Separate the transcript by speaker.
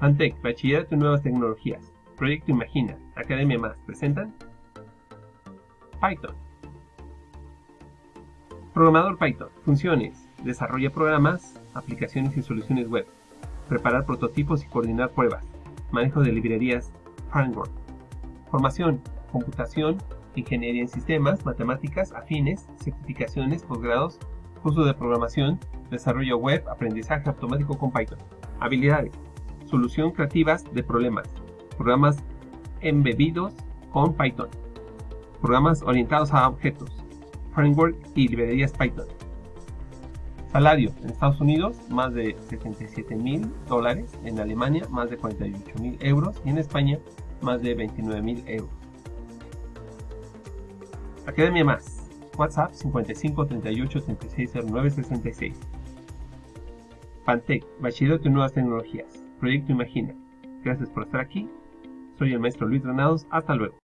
Speaker 1: Antec, Bachillerato en Nuevas Tecnologías, Proyecto Imagina, Academia Más, presentan Python. Programador Python, funciones, desarrolla programas, aplicaciones y soluciones web, preparar prototipos y coordinar pruebas, manejo de librerías framework, formación, computación, ingeniería en sistemas, matemáticas, afines, certificaciones, posgrados, curso de programación, desarrollo web, aprendizaje automático con Python, habilidades, solución creativas de problemas, programas embebidos con Python, programas orientados a objetos, framework y librerías Python. Salario. En Estados Unidos más de 77 mil dólares, en Alemania más de 48 mil euros. Y en España más de 29 mil euros. Academia Más, WhatsApp 55 38 36 09 66. Pantec, Bachillerato en Nuevas Tecnologías, Proyecto Imagina. Gracias por estar aquí. Soy el maestro Luis Granados. Hasta luego.